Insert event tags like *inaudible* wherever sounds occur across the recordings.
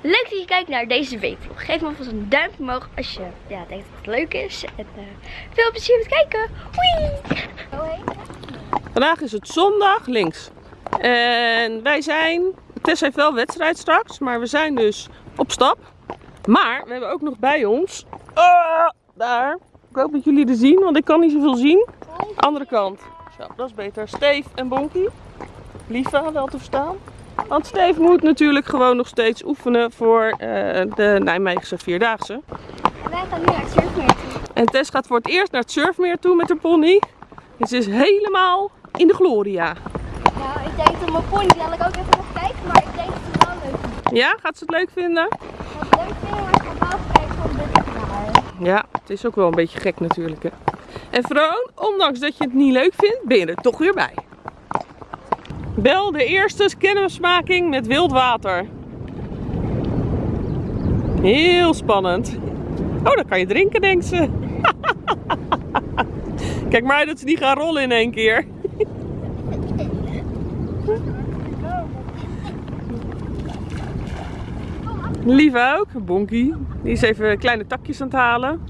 Leuk dat je kijkt naar deze weekvlog. Geef me alvast een duimpje omhoog als je ja, denkt dat het leuk is. En uh, veel plezier met kijken. Hoi! Vandaag is het zondag, links. En wij zijn, Tess heeft wel wedstrijd straks, maar we zijn dus op stap. Maar we hebben ook nog bij ons, uh, daar, ik hoop dat jullie er zien, want ik kan niet zoveel zien. Andere kant. Zo, dat is beter. Steve en Bonkie. Lieve, wel te verstaan. Want Steve moet natuurlijk gewoon nog steeds oefenen voor uh, de Nijmeegse Vierdaagse. Wij gaan nu naar het surfmeer toe. En Tess gaat voor het eerst naar het surfmeer toe met haar pony. En ze is helemaal in de gloria. Nou, ik denk dat mijn pony dadelijk ook even nog kijken, maar ik denk dat ze het wel leuk vindt. Ja, gaat ze het leuk vinden? Ik het leuk vinden, maar ik ga wel kijken van dit naar. Ja, het is ook wel een beetje gek natuurlijk. Hè? En Vroon, ondanks dat je het niet leuk vindt, ben je er toch weer bij. Bel de eerste kennismaking met wild water. Heel spannend. Oh, dan kan je drinken, denkt ze. *laughs* Kijk maar dat ze niet gaan rollen in één keer. Lieve ook, Bonkie. Die is even kleine takjes aan het halen.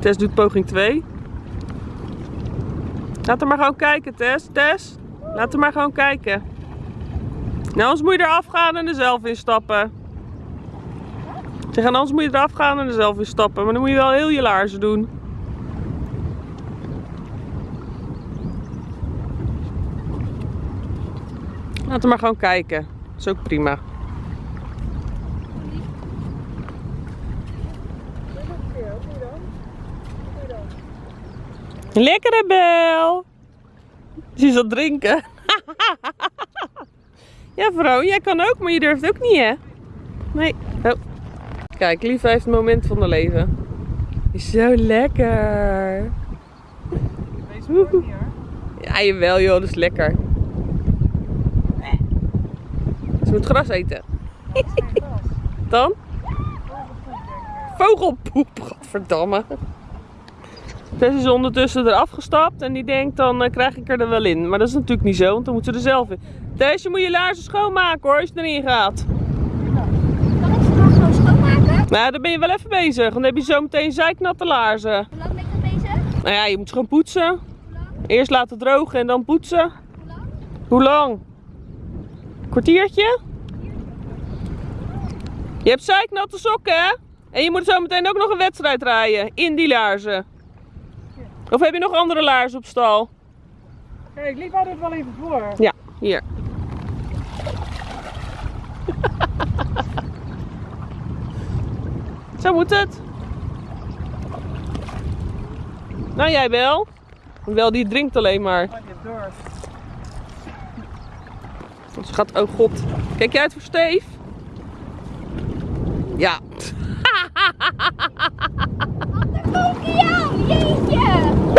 Tess doet poging 2. Laat er maar gewoon kijken, Tess. Tess, laat er maar gewoon kijken. Nou, anders moet je eraf gaan en er zelf in stappen. Zeg, en anders moet je eraf gaan en er zelf in stappen. Maar dan moet je wel heel je laarzen doen. Laat er maar gewoon kijken. Dat is ook prima. Lekkere bel. *laughs* Is het drinken. *laughs* ja vrouw, jij kan ook, maar je durft ook niet hè? Nee. Oh. Kijk, Lief heeft het moment van haar leven. Is zo lekker. Woehoe. Ja, jawel joh, dat is lekker. Ze moet gras eten. Dan? Vogelpoep, godverdamme. Tess is ondertussen eraf gestapt en die denkt dan uh, krijg ik er, er wel in. Maar dat is natuurlijk niet zo, want dan moet ze er zelf in. Tess, je moet je laarzen schoonmaken hoor, als je erin gaat. Kan ik ze gewoon schoonmaken? Nou, dan ben je wel even bezig, want dan heb je zo meteen zeiknatte laarzen. Hoe lang ben ik dan bezig? Nou ja, je moet ze gewoon poetsen. Hoe lang? Eerst laten drogen en dan poetsen. Hoe lang? Hoe lang? Kwartiertje? Je hebt zeiknatte sokken hè? En je moet zo meteen ook nog een wedstrijd rijden in die laarzen. Of heb je nog andere laarzen op stal? Kijk, liep hou dit wel even voor. Ja, hier. *laughs* Zo moet het. Nou, jij wel. Wel, die drinkt alleen maar. Oh, door. Ze gaat, oh god. Kijk jij uit voor Steef? Ja. *laughs* Jou, jeetje!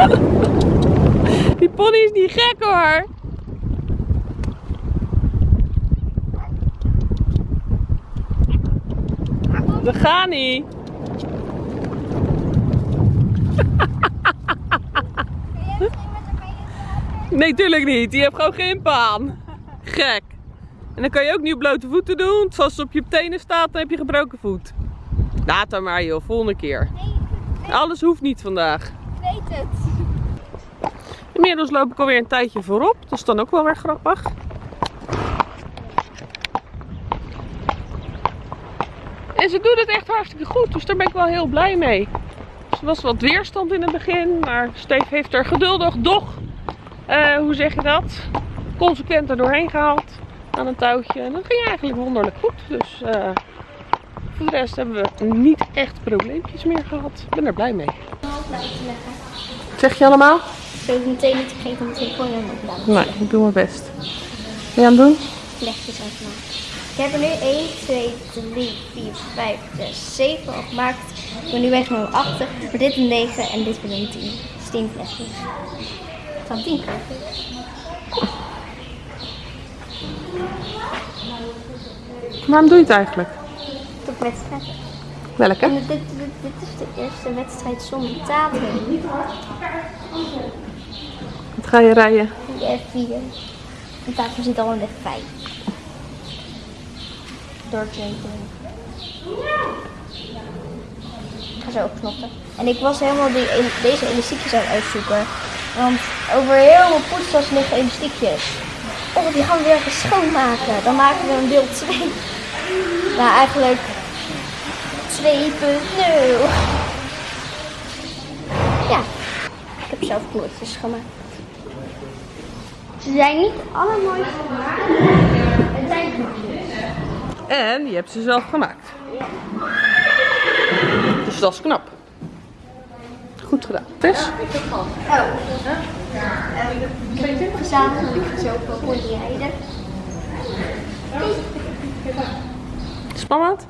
*laughs* Die pony is niet gek hoor. Dat gaat niet. *laughs* Nee, tuurlijk niet. Die heeft gewoon geen paan. Gek. En dan kan je ook niet op blote voeten doen. Zoals het op je tenen staat, dan heb je gebroken voet. Laat dan maar joh, volgende keer. Ik Alles hoeft niet vandaag. weet het. Inmiddels loop ik alweer een tijdje voorop. Dat is dan ook wel weer grappig. En ze doet het echt hartstikke goed. Dus daar ben ik wel heel blij mee. Dus er was wat weerstand in het begin. Maar Steve heeft er geduldig, doch, eh, hoe zeg je dat? Consequent er doorheen gehaald. Aan een touwtje. En dat ging eigenlijk wonderlijk goed. Dus eh, voor de rest hebben we niet echt probleempjes meer gehad. Ik ben er blij mee. Zeg je allemaal? Ik hoef meteen niet te geven om telefoon aan op laten. Nee, ik doe mijn best. Ben je aan het doen? Vlechtjes uitmaken. Ik heb er nu 1, 2, 3, 4, 5, 6, 7 opgemaakt. Ik ben nu weg naar 8. Maar dit een 9 en dit weer een 10. Dus 10 vlechtjes. Van 10 kopen. Waarom doe je het eigenlijk? Tot wedstrijd. Welke? Dit, dit, dit is de eerste wedstrijd zonder tafel. Ga je rijden? Die F4. De tafel zit al in de 5. door eten. Ik ga zo knoppen. En ik was helemaal die, deze elastiekjes aan het uitzoeken. Want over heel mijn poetstas liggen elastiekjes. Oh, die gaan we weer even schoonmaken. Dan maken we een beeld 2. Nou, eigenlijk 2.0. Ja, ik heb zelf kleurtjes gemaakt. Ze zijn niet allermooiste gemaakt. Het zijn knopjes. En je hebt ze zelf gemaakt. Dus dat is knap. Goed gedaan. Tess? Oh. Uh, gezamenlijk zo voor pony rijden. Spannend?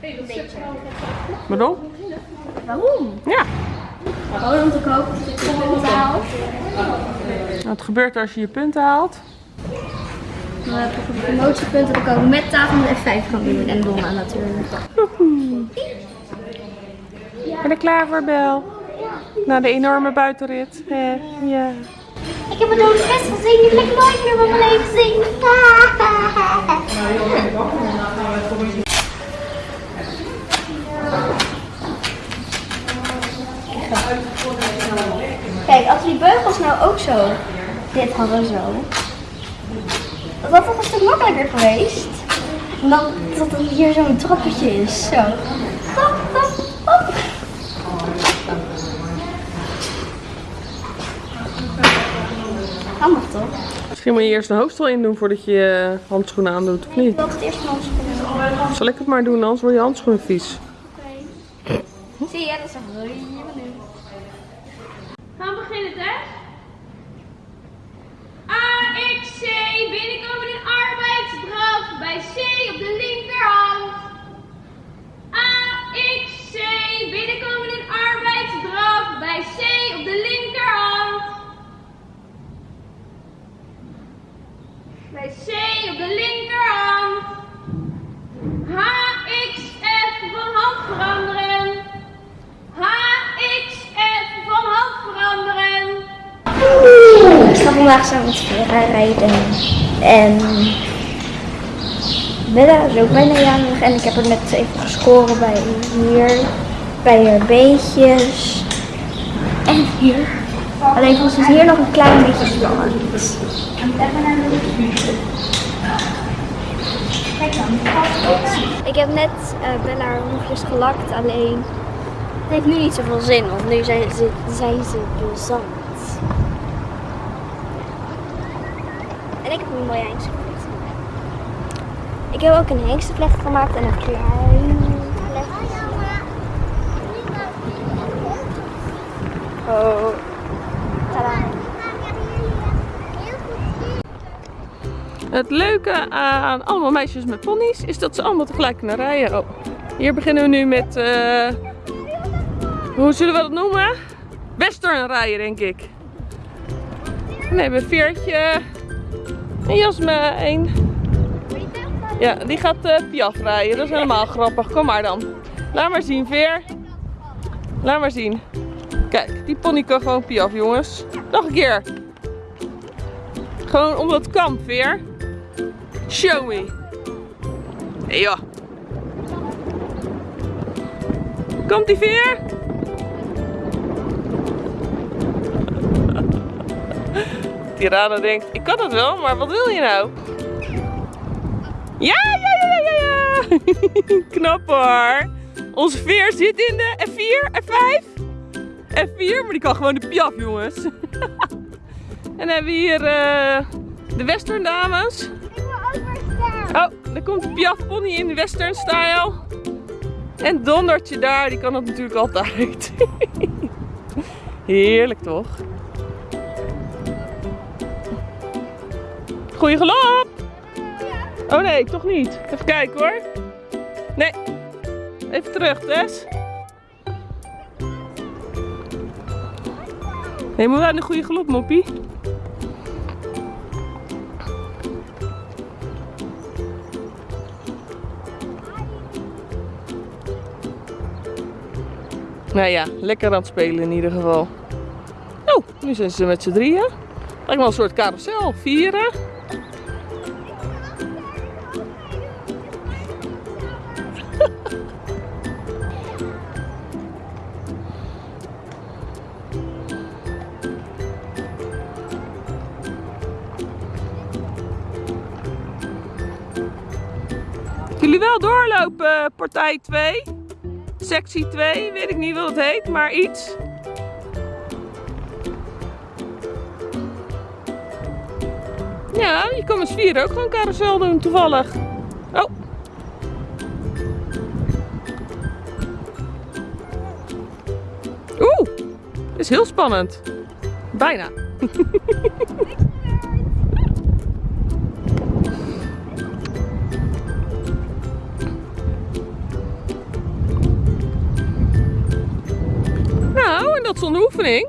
Een beetje. Waarom? Waarom? Ja. Gewoon om te kopen dat ik het betaal. Wat gebeurt er als je je punten haalt? Ik heb een promotiepunten te komen met tafel met F5 kan doen. En Donna natuurlijk. Ben je er klaar voor, Bel? Na de enorme buitenrit. Eh, ja. Ik heb het over best gezien. Die wil ik nooit meer van mijn leven zien. Kijk, als die beugels nou ook zo dit hadden zo. Dat had toch een stuk makkelijker geweest. En dan dat er hier zo'n trappetje is. Zo. Hop, hop, hop. Handig toch? Misschien moet je eerst de hoofdstel in doen voordat je je handschoenen aandoet, of Ik niet? wil het eerst mijn handschoenen. Zal ik het maar doen, anders worden je handschoenen vies. Zie je, dat is een bij C op de linkerhand. Bij C op de linkerhand. HXF van hand veranderen. HXF van hand veranderen. Ik ga vandaag samen met Vera rijden. En Bella is ook bijna jarig. En ik heb er net even gescoren bij hier. Bij haar beetjes. Hier. Alleen volgens is hier nog een klein beetje spannend. Ik heb net eh, Bella haar hoefjes gelakt, alleen het heeft nu niet zoveel zin, want nu zijn ze, zijn ze bezand. En ik heb een mooie hengstenvlecht gemaakt. Ik heb ook een hengstenvlecht gemaakt en een klein Oh. Het leuke aan allemaal meisjes met ponies is dat ze allemaal tegelijk kunnen rijden. Oh, hier beginnen we nu met, eh, hoe zullen we dat noemen? Western rijden denk ik. Dan hebben we Veertje en Jasme. Ja, die gaat eh Piaf rijden. Dat is helemaal grappig. Kom maar dan. Laat maar zien, Veer. Laat maar zien. Kijk, die pony kan gewoon Piaf, jongens. Nog een keer. Gewoon omdat het kan, Veer. Show me. Joh. Komt die Veer? *laughs* Tirana denkt, ik kan het wel, maar wat wil je nou? Ja, ja, ja, ja, ja, ja. *laughs* Knap hoor. Onze veer zit in de F4, F5. F4, maar die kan gewoon de piaf, jongens. *laughs* en dan hebben we hier eh, de western dames. Oh, daar komt de piaf pony in de western style. En Dondertje daar, die kan dat natuurlijk altijd. *laughs* Heerlijk toch? Goeie galop! Oh nee, toch niet. Even kijken hoor. Nee. Even terug, Tess. Nee, moet wel een goede galop, moppie. Nou ja, lekker aan het spelen in ieder geval. Oh, nu zijn ze met z'n drieën. Lijkt wel een soort carousel. Vieren. Wel doorlopen, partij 2. Sectie 2, weet ik niet wat het heet, maar iets. Ja, je kan met vier ook gewoon carousel doen, toevallig. Oh. Oeh, is heel spannend. Bijna. *laughs* Zonder oefening.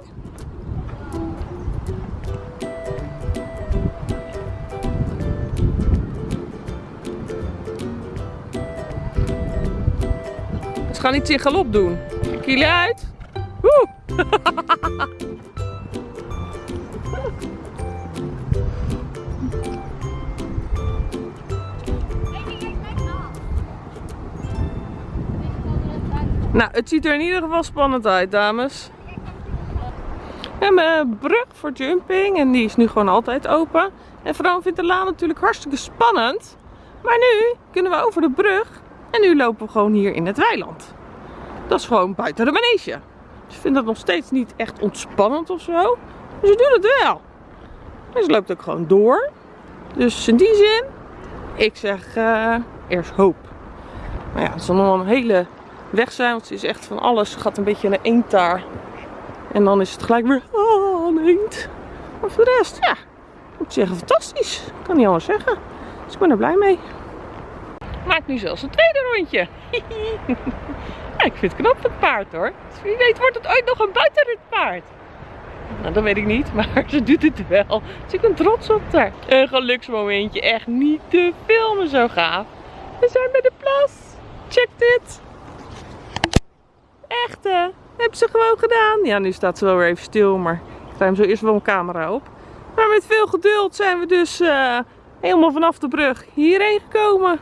Ze gaan iets in galop doen. Jullie uit. Woe! *laughs* Nou, het ziet er in ieder geval spannend uit, dames. Een brug voor jumping en die is nu gewoon altijd open. En Fran vindt de laan natuurlijk hartstikke spannend. Maar nu kunnen we over de brug en nu lopen we gewoon hier in het weiland. Dat is gewoon buiten de manege. Ze vindt dat nog steeds niet echt ontspannend of zo. Ze doen het wel. En ze loopt ook gewoon door. Dus in die zin, ik zeg eh, eerst hoop. Maar ja, het zal nog wel een hele weg zijn, want ze is echt van alles. Gaat een beetje naar eend daar. En dan is het gelijk weer ah, een eend. Maar voor de rest, ja, moet ik zeggen, fantastisch. Kan niet anders zeggen. Dus ik ben er blij mee. Maakt nu zelfs een tweede rondje. *laughs* ja, ik vind het knap het paard hoor. Dus wie weet wordt het ooit nog een buitenritpaard. Nou, dat weet ik niet, *laughs* maar ze doet het wel. Dus ik ben trots op haar. Een geluksmomentje, echt niet te filmen, zo gaaf. We zijn bij de plas. Check dit. Echt hè? Heb ze gewoon gedaan. Ja, nu staat ze wel weer even stil, maar ik hem zo eerst wel een camera op. Maar met veel geduld zijn we dus eh, helemaal vanaf de brug hierheen gekomen.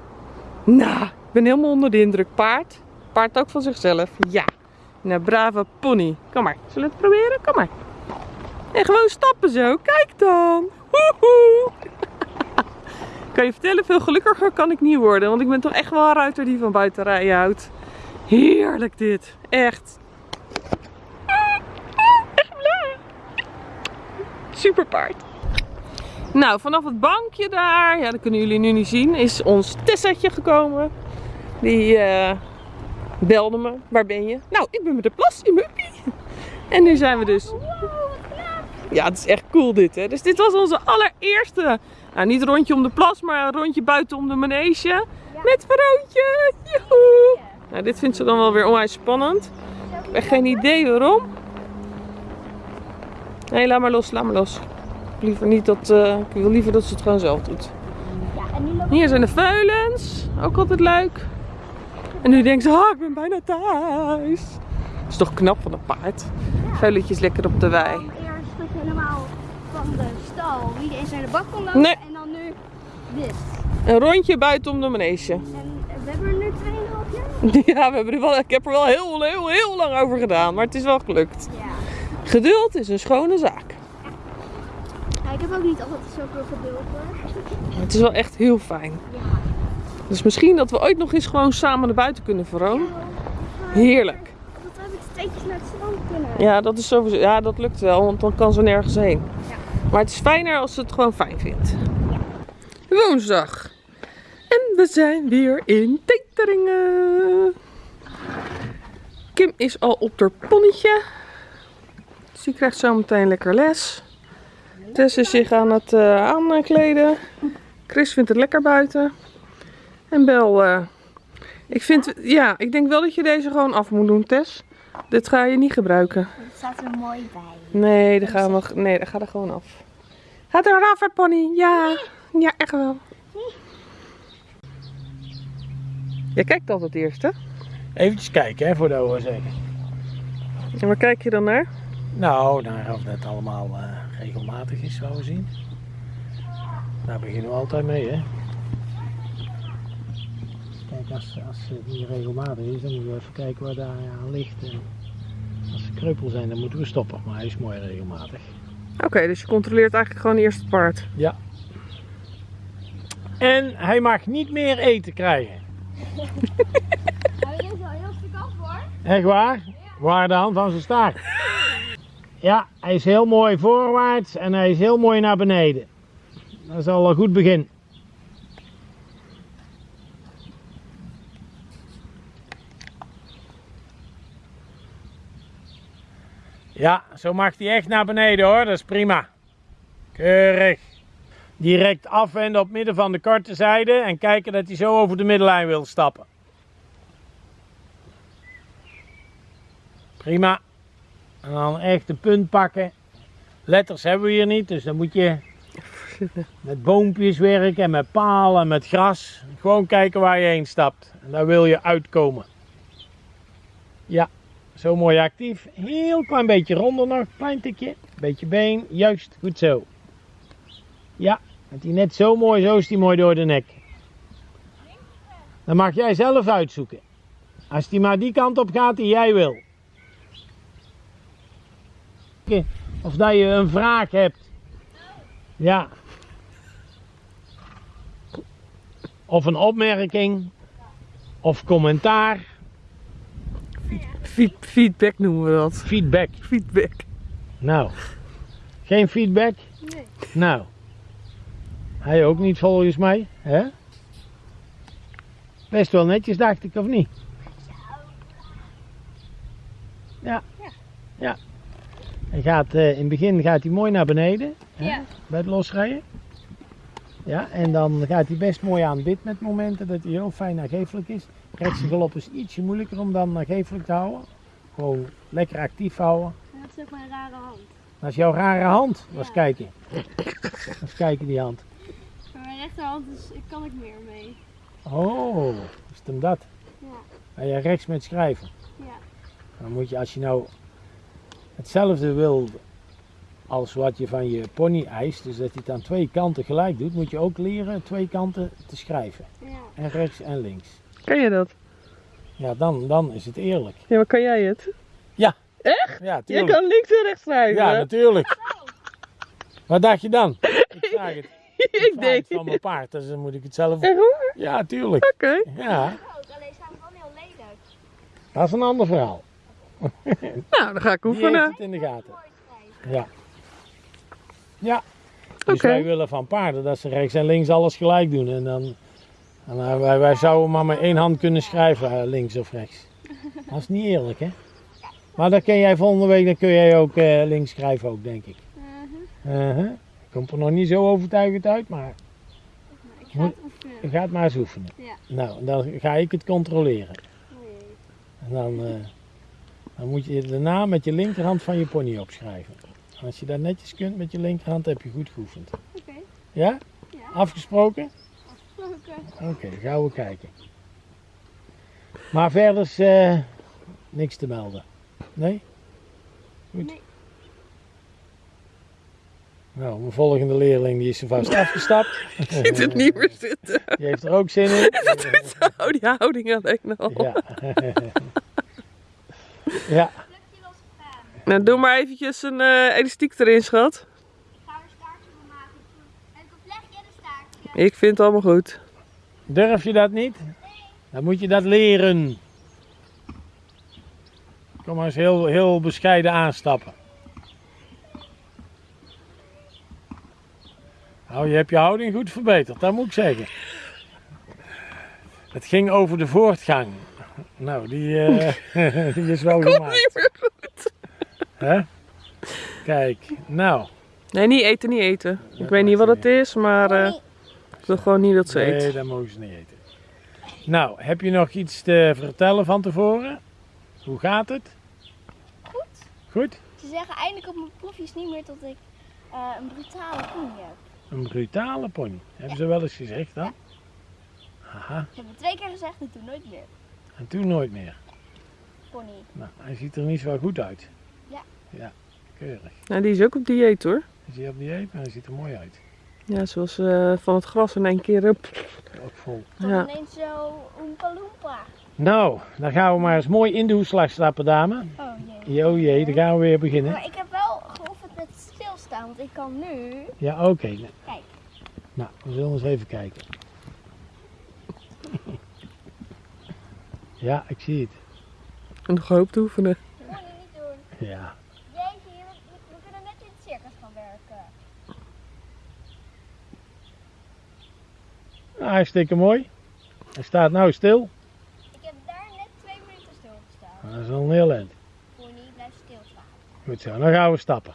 Nou, ik ben helemaal onder de indruk. Paard. Paard ook van zichzelf. Ja. Nou, brave pony. Kom maar. Zullen we het proberen? Kom maar. En gewoon stappen zo. Kijk dan. Woehoe. *laughs* kan je vertellen, veel gelukkiger kan ik niet worden. Want ik ben toch echt wel een ruiter die van buiten rijden houdt. Heerlijk dit. Echt blij. Super paard. Nou, vanaf het bankje daar, ja dat kunnen jullie nu niet zien, is ons Tessetje gekomen. Die eh, belde me, waar ben je? Nou, ik ben met de plas in Muppie. *laughs* En nu zijn we dus... Ja, het is echt cool dit hè. Dus dit was onze allereerste, nou niet rondje om de plas, maar een rondje buiten om de manege. Met Veroontje. Joehoe. Nou, dit vindt ze dan wel weer onwijs spannend. Ik heb echt geen idee waarom. Nee, laat maar los, laat maar los. Ik, liever niet dat, eh, ik wil liever dat ze het gewoon zelf doet. Hier zijn de veulens. Ook altijd leuk. En nu denkt ze, ah, ik ben bijna thuis. Dat is toch knap van een paard. Veulentjes lekker op de wei. we eerst helemaal van de stal. Wie eens naar de bak kon lopen Nee. en dan nu dit. Een rondje buiten om de manege. En we hebben er nu 2,5 jaar. *laughs* Ja, we hebben er wel, ik heb er wel heel, heel, heel lang over gedaan. Maar het is wel gelukt. Ja. Geduld is een schone zaak. ja. Ik heb ook niet altijd zoveel geduld hoor. Het is wel echt heel fijn. Ja. Dus misschien dat we ooit nog eens gewoon samen naar buiten kunnen, Veroon. Heerlijk. Dat heb ik steeds naar het strand kunnen. Ja, dat is sowieso. Ja, dat lukt wel, want dan kan ze nergens heen. Ja. Maar het is fijner als ze het gewoon fijn vindt. Woensdag. En we zijn weer in Teteringen. Kim is al op haar ponnetje. Dus die krijgt zo meteen lekker les. Tess is zich aan het eh, aankleden. Chris vindt het lekker buiten. En Bel, eh, ik vind, ja, ik denk wel dat je deze gewoon af moet doen, Tess. Dit ga je niet gebruiken. Het staat er mooi bij. Nee, dat gaan we, nee, dat gaat er gewoon af. Gaat er af, hè, pony? Ja, ja, echt wel. Je kijkt altijd eerst, hè? Eventjes kijken hè, voor de OSC. En waar kijk je dan naar? Nou, naar of dat allemaal eh, regelmatig is, zo zien. Daar beginnen we altijd mee, hè. Kijk als, als het niet regelmatig is, dan moeten we even kijken waar daar aan ligt. En als ze kreupel zijn, dan moeten we stoppen. Maar hij is mooi regelmatig. Oké, dus je controleert eigenlijk gewoon eerst het paard. Ja. En hij mag niet meer eten krijgen. *laughs* Nou, hier is wel heel stuk af hoor. Echt waar? Waar de hand van zijn staart. *laughs* Ja, hij is heel mooi voorwaarts en hij is heel mooi naar beneden. Dat is al een goed begin. Ja, zo mag hij echt naar beneden hoor, dat is prima. Keurig. Direct afwenden op midden van de korte zijde en kijken dat hij zo over de middellijn wil stappen. Prima. En dan echt de punt pakken. Letters hebben we hier niet, dus dan moet je *laughs* met boompjes werken en met palen en met gras. Gewoon kijken waar je heen stapt. En daar wil je uitkomen. Ja, zo mooi actief. Heel klein beetje ronder nog, klein tikje. Beetje been, juist, goed zo. Ja, met die net zo mooi, zo is die mooi door de nek. Dan mag jij zelf uitzoeken. Als die maar die kant op gaat die jij wil. Of dat je een vraag hebt. Ja. Of een opmerking. Of commentaar. Feed- feedback noemen we dat. Feedback. Feedback. Nou. Geen feedback? Nee. Nou. Hij ook niet volgens mij. Hè? Best wel netjes dacht ik of niet? Ja. Ja. Hij gaat, eh, in het begin gaat hij mooi naar beneden. Ja. Bij het losrijden. Ja, en dan gaat hij best mooi aan bit met momenten dat hij heel fijn nagevelijk is. Rechtse galop is ietsje moeilijker om dan nagevelijk te houden. Gewoon lekker actief houden. Dat is ook mijn rare hand. Dat is jouw rare hand. Was Ja. kijken. Eens kijken die hand. Maar mijn rechterhand is, ik kan ik meer mee. Oh, is het hem dat? Ja. Ga je rechts met schrijven? Ja. Dan moet je als je nou hetzelfde wil als wat je van je pony eist, dus dat hij het aan twee kanten gelijk doet, moet je ook leren twee kanten te schrijven. Ja. En rechts en links. Kan je dat? Ja, dan, dan is het eerlijk. Ja, maar kan jij het? Ja, Jij tuurlijk. kan links en rechts schrijven. Ja, natuurlijk. Wat dacht je dan? *laughs* Ik vraag het. ik vraag het denk. van mijn paard, dus dan moet ik het zelf. Echt waar? Ja, tuurlijk. Oké. Ja, Ook, alleen staan heel lelijk. dat is een ander verhaal. *laughs* Nou, dan ga ik Die heeft oefenen. het in de gaten. Ja. Ja. Dus Oké. wij willen van paarden dat ze rechts en links alles gelijk doen. En dan, en wij, wij zouden maar met één hand kunnen schrijven, eh, links of rechts. *laughs* Dat is niet eerlijk, hè? Maar dan kun jij volgende week, dan kun jij ook eh, links schrijven ook, denk ik. Uh-huh. Uh-huh. Komt er nog niet zo overtuigend uit, maar Ik ga het oefenen. je gaat maar eens oefenen. Ja. Nou, dan ga ik het controleren. Oh. En dan, eh, dan moet je de naam met je linkerhand van je pony opschrijven. Als je dat netjes kunt met je linkerhand, heb je goed geoefend. Oké. Ja? Ja. Afgesproken? Oké. Oké, dan gaan we kijken. Maar verder is eh, niks te melden. Nee? Goed. Nee. Nou, mijn volgende leerling die is er vast afgestapt. *laughs* Ziet het niet meer zitten. Die heeft er ook zin in. *laughs* Oh, die houding alleen al. Ja. *laughs* ja. Nou, doe maar eventjes een eh, elastiek erin, schat. Ik ga er staartje van maken. Ik een en een staartje? Ik vind het allemaal goed. Durf je dat niet? Dan moet je dat leren. Kom maar eens heel, heel bescheiden aanstappen. Nou, je hebt je houding goed verbeterd, dat moet ik zeggen. Het ging over de voortgang. Nou, die, eh, *laughs* die is wel gemaakt. Niet meer goed. Hè? Kijk, nou. Nee, niet eten, niet eten. Ik weet niet wat het is, maar eh, ik wil gewoon niet dat ze Nee, eet. dat mogen ze niet eten. Nou, heb je nog iets te vertellen van tevoren? Hoe gaat het? Goed. Goed? Ze zeggen eindelijk op mijn proefjes niet meer dat ik eh, een brutale pony heb. Een brutale pony. Hebben ze wel eens gezegd dan? Haha, Ze hebben twee keer gezegd en toen nooit meer. En toen nooit meer. Pony. Nou, hij ziet er niet zo goed uit. Ja. Ja, keurig. Nou, die is ook op dieet hoor. Is hij op dieet? Maar hij ziet er mooi uit. Ja, zoals eh, van het gras in één keer. Up. Ook vol. Ja. ineens zo oompa loompa. Nou, dan gaan we maar eens mooi in de hoeslag stappen, dame. Oh jee. Jo jee, dan gaan we weer beginnen. Maar ik heb wel geoefend met stilstaan, want ik kan nu... Ja, oké. Kijk. Nou, we zullen eens even kijken. Ja, ik zie het. En nog hoop te oefenen. Dat moet je niet doen. Ja. Jeetje, we, we kunnen net in het circus gaan werken. Nou, hartstikke mooi. Hij staat nou stil. Ik heb daar net twee minuten stilgestaan. Dat is al een heel eind. Voor niet blijft stilstaan. Goed zo, dan gaan we stappen.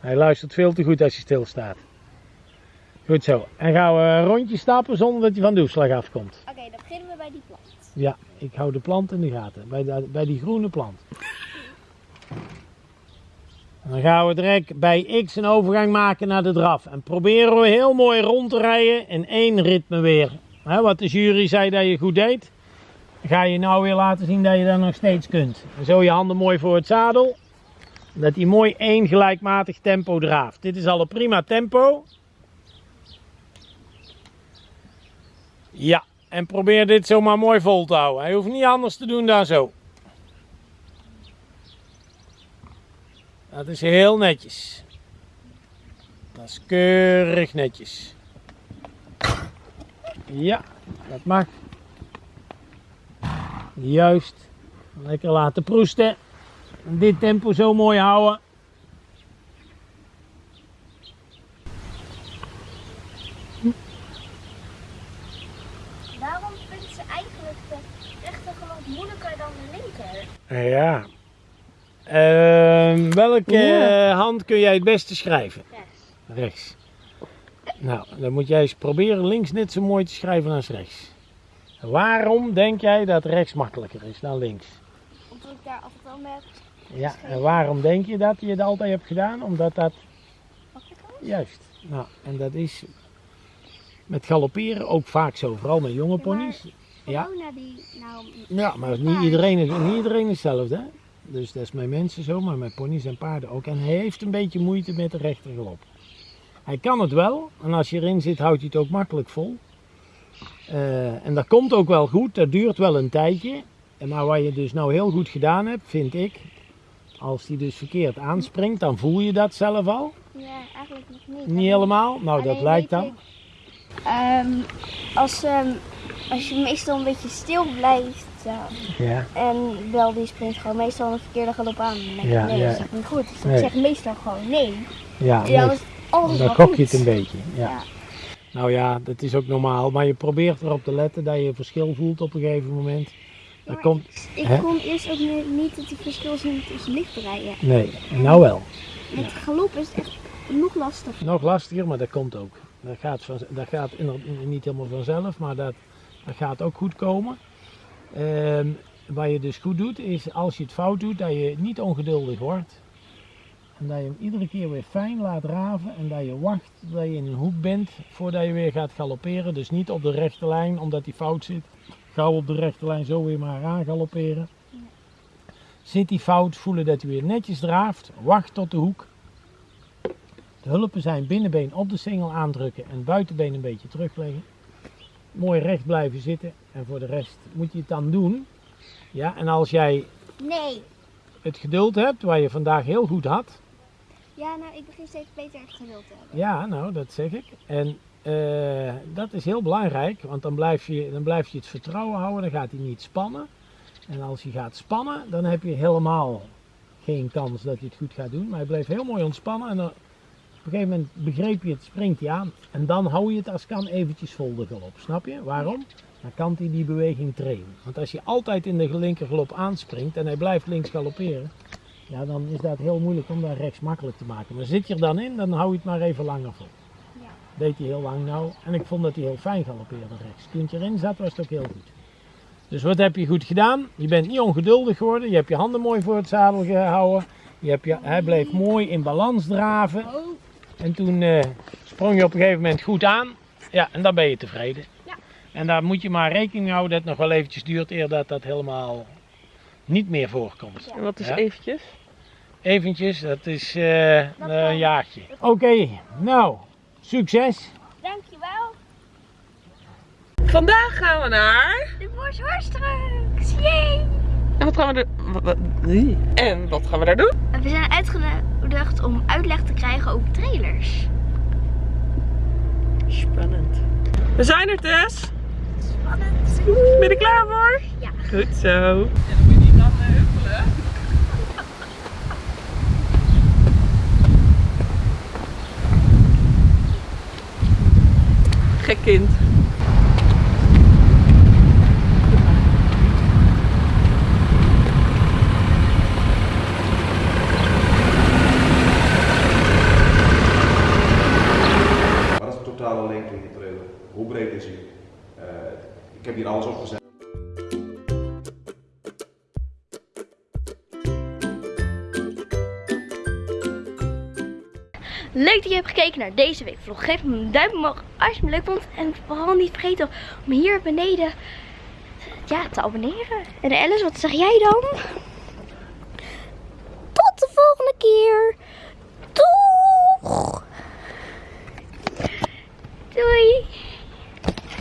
Hij luistert veel te goed als hij stilstaat. Goed zo. En gaan we een rondje stappen zonder dat hij van de afkomt. Oké, dan beginnen we bij die plant. Ja, ik hou de plant in de gaten. Bij, bij die groene plant. Dan gaan we direct bij X een overgang maken naar de draf. En proberen we heel mooi rond te rijden in één ritme weer. Wat de jury zei dat je goed deed. Ga je nou weer laten zien dat je dat nog steeds kunt. Zo je handen mooi voor het zadel. Dat hij mooi één gelijkmatig tempo draaft. Dit is al een prima tempo. Ja, en probeer dit zomaar mooi vol te houden. Hij hoeft niet anders te doen dan zo. Dat is heel netjes. Dat is keurig netjes. Ja, dat mag. Juist. Lekker laten proesten. En dit tempo zo mooi houden. Waarom vindt ze eigenlijk de rechterhand moeilijker dan de linker? Ja. Ehm, welke Ja. hand kun jij het beste schrijven? Rechts. Rechts. Nou, dan moet jij eens proberen links net zo mooi te schrijven als rechts. Waarom denk jij dat rechts makkelijker is dan links? Omdat ik daar altijd al met Ja, en waarom denk je dat je het altijd hebt gedaan? Omdat dat makkelijker juist. Nou, en dat is met galopperen ook vaak zo, vooral met jonge ponies. Ja. Corona die nou... Ja, maar niet iedereen is, niet iedereen is hetzelfde. Hè? Dus dat is met mensen zo, maar met ponies en paarden ook. En hij heeft een beetje moeite met de rechtergalop. Hij kan het wel, en als je erin zit, houdt hij het ook makkelijk vol. Eh, en dat komt ook wel goed, dat duurt wel een tijdje. En Maar wat je dus nou heel goed gedaan hebt, vind ik, als hij dus verkeerd aanspringt, dan voel je dat zelf al. Ja, eigenlijk nog niet. Niet helemaal, nou dat lijkt dan. Ehm, als, ehm, als je meestal een beetje stil blijft Ja, en wel die springt gewoon meestal een verkeerde galop aan, dan denk Ja, nee, ja. dat is echt niet goed. Dus Nee. ik zeg meestal gewoon nee. ja En dan nee, is dan goed. je het een beetje. Ja. Nou ja, dat is ook normaal, maar je probeert erop te letten dat je verschil voelt op een gegeven moment. Dat maar komt, Ik Hè? kon eerst ook ni- niet het verschil zien tussen lichtrijden. nee, nou wel. Met galop is het echt nog lastiger. Nog lastiger, maar dat komt ook. Dat gaat, van, dat gaat niet helemaal vanzelf, maar dat, dat gaat ook goed komen. Ehm, wat je dus goed doet, is als je het fout doet, dat je niet ongeduldig wordt. En dat je hem iedere keer weer fijn laat raven en dat je wacht dat je in een hoek bent voordat je weer gaat galopperen. Dus niet op de rechte lijn, omdat die fout zit. Gauw op de rechte lijn zo weer maar aan galopperen. Zit die fout, voelen dat hij weer netjes draaft. Wacht tot de hoek. De hulpen zijn binnenbeen op de singel aandrukken en buitenbeen een beetje terugleggen. Mooi recht blijven zitten en voor de rest moet je het dan doen. Ja, en als jij Nee. het geduld hebt, wat je vandaag heel goed had. Ja, nou, ik begin steeds beter echt geduld te hebben. Ja, nou, dat zeg ik. En eh, dat is heel belangrijk, want dan blijf, je, dan blijf je het vertrouwen houden, dan gaat hij niet spannen. En als hij gaat spannen, dan heb je helemaal geen kans dat hij het goed gaat doen. Maar hij bleef heel mooi ontspannen en dan, op een gegeven moment begreep je het, springt hij aan. En dan hou je het als kan eventjes vol de galop, snap je? Waarom? Dan kan hij die beweging trainen. Want als je altijd in de linkergalop aanspringt en hij blijft links galopperen, ja, dan is dat heel moeilijk om dat rechts makkelijk te maken. Maar zit je er dan in, dan hou je het maar even langer vol. Ja. Deed hij heel lang nou. En ik vond dat hij heel fijn galoppeerde rechts. Toen het erin zat, was het ook heel goed. Dus wat heb je goed gedaan? Je bent niet ongeduldig geworden. Je hebt je handen mooi voor het zadel gehouden. Je hebt je, hij bleef mooi in balans draven. En toen eh, sprong je op een gegeven moment goed aan. Ja, en dan ben je tevreden. Ja. En daar moet je maar rekening houden dat het nog wel eventjes duurt eer dat dat helemaal niet meer voorkomt. En wat is Ja. eventjes? Eventjes, dat is eh, Dat een jaartje. Oké, nou, Succes! Dankjewel. Vandaag gaan we naar... De Boshorstrucks. Yay! En wat gaan we er... En wat gaan we daar doen? We zijn uitgenodigd om uitleg te krijgen over trailers. Spannend. We zijn er, Tess. Spannend. Ben je er klaar voor? Ja. Goed zo. Ja, dan moet je huppelen. Gek kind. leuk dat je hebt gekeken naar deze week vlog. Geef me een duimpje omhoog als je me leuk vond. En vooral niet vergeten om hier beneden ja, te abonneren. En Alice, wat zeg jij dan? Tot de volgende keer. Doeg! Doei!